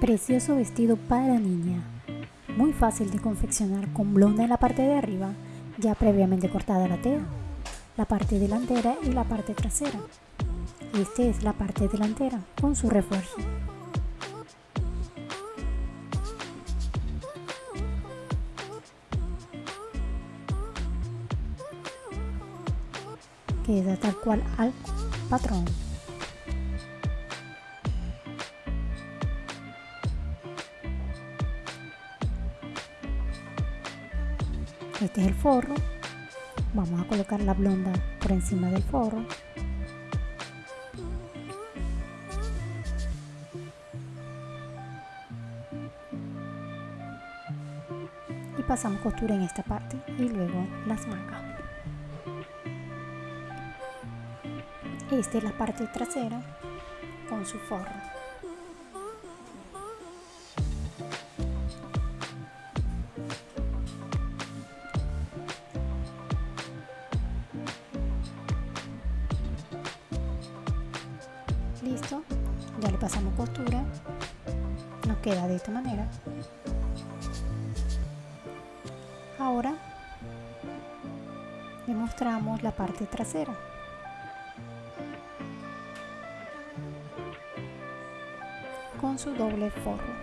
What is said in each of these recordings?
Precioso vestido para niña. Muy fácil de confeccionar con blonda en la parte de arriba, ya previamente cortada la tela, la parte delantera y la parte trasera. Esta es la parte delantera con su refuerzo. Queda tal cual al patrón. Este es el forro. Vamos a colocar la blonda por encima del forro. Y pasamos costura en esta parte y luego las mangas. Esta es la parte trasera con su forro. Pasamos costura nos queda de esta manera. Ahora le mostramos la parte trasera. Con su doble forro.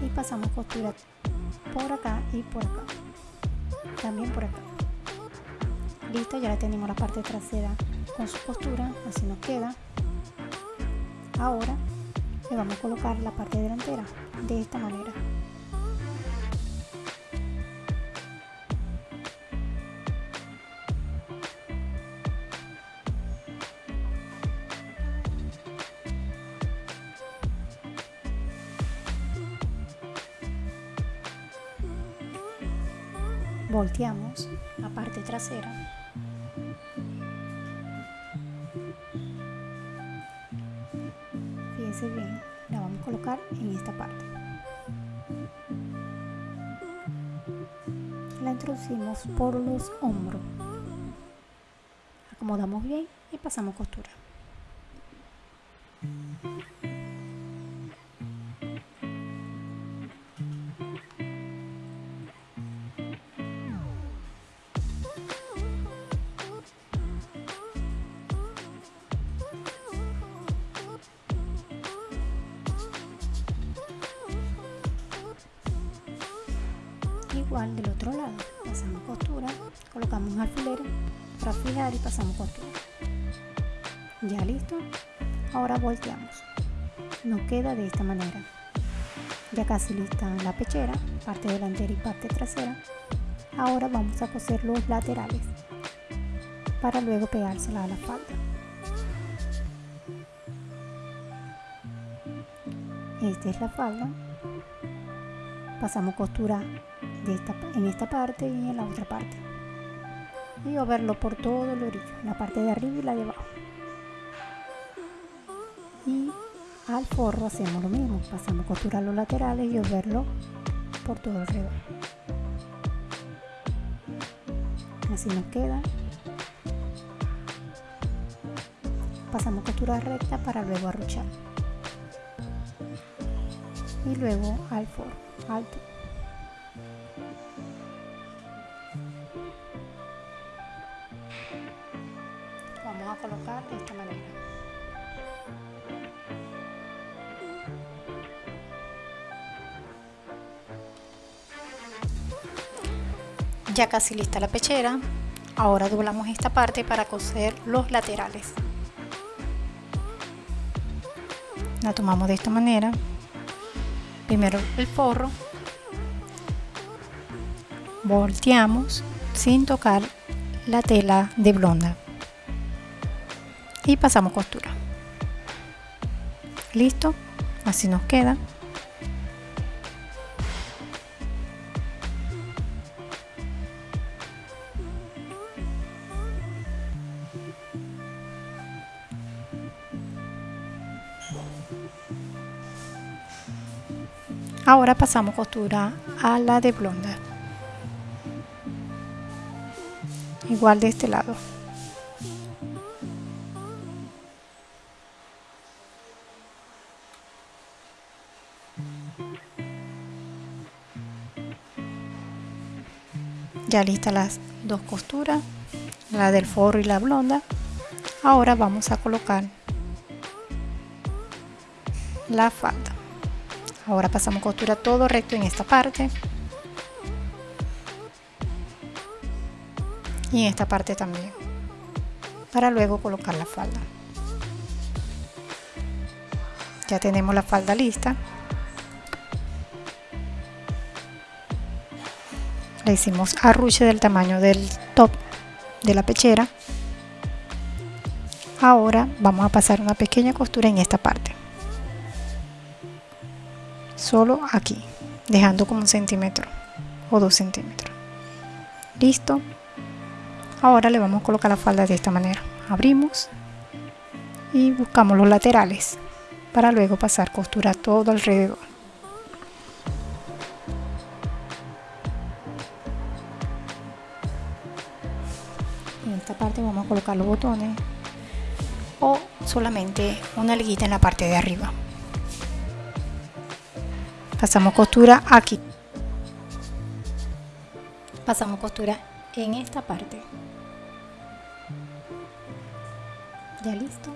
Y pasamos costura por acá y por acá. También por acá listo ya tenemos la parte trasera con su costura así nos queda. Ahora le vamos a colocar la parte delantera de esta manera. Volteamos la parte trasera bien la vamos a colocar en esta parte. La introducimos por los hombros. Acomodamos bien y pasamos costura igual del otro lado. Pasamos costura colocamos un alfiler para fijar y pasamos costura. Ya listo. Ahora volteamos. Nos queda de esta manera. Ya casi lista la pechera parte delantera y parte trasera. Ahora vamos a coser los laterales para luego pegársela a la falda. Esta es la falda. Pasamos costura de esta, en esta parte y en la otra parte. Y verlo por todo el orillo la parte de arriba y la de abajo. Y al forro hacemos lo mismo pasamos costura a los laterales y verlo por todo alrededor. Así nos queda. Pasamos costura recta para luego arruchar y luego al forro alto colocar de esta manera. Ya casi lista la pechera ahora doblamos esta parte para coser los laterales. La tomamos de esta manera. Primero el forro. Volteamos sin tocar la tela de blonda y pasamos costura. Listo así nos queda. Ahora pasamos costura a la de blonda igual de este lado ya listas las dos costuras la del forro y la blonda. Ahora vamos a colocar la falda. Ahora pasamos costura todo recto en esta parte. Y en esta parte también. Para luego colocar la falda. Ya tenemos la falda lista le hicimos arruche del tamaño del top de la pechera. Ahora vamos a pasar una pequeña costura en esta parte. Solo aquí dejando como un centímetro o dos centímetros. Listo. Ahora le vamos a colocar la falda de esta manera. Abrimos y buscamos los laterales para luego pasar costura todo alrededor esta parte vamos a colocar los botones o solamente una liguita en la parte de arriba. Pasamos costura aquí. Pasamos costura en esta parte. Ya listo.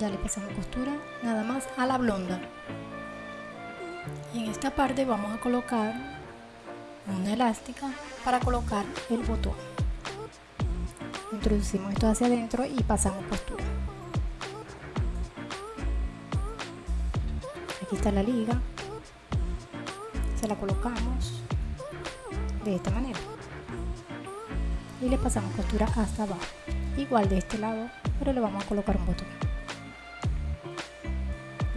Ya le pasamos costura nada más a la blonda. Y en esta parte vamos a colocar una elástica para colocar el botón introducimos esto hacia adentro y pasamos costura aquí está la liga. Se la colocamos de esta manera. Y le pasamos costura hasta abajo. Igual de este lado pero le vamos a colocar un botón.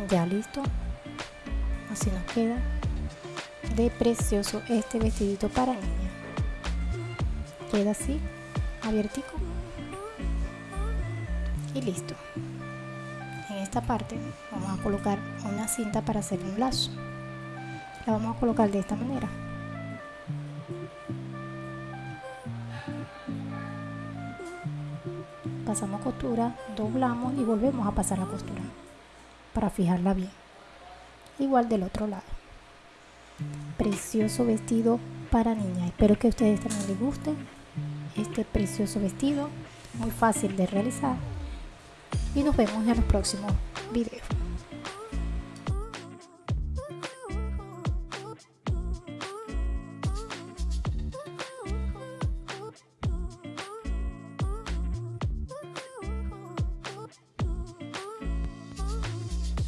Ya listo. Así nos queda de precioso este vestidito para niña queda así abiertico. Y listo. En esta parte vamos a colocar una cinta para hacer un lazo. La vamos a colocar de esta manera. Pasamos costura doblamos y volvemos a pasar la costura para fijarla bien. Igual del otro lado. Precioso vestido para niña. Espero que a ustedes también les guste este precioso vestido muy fácil de realizar. Y nos vemos en los próximos videos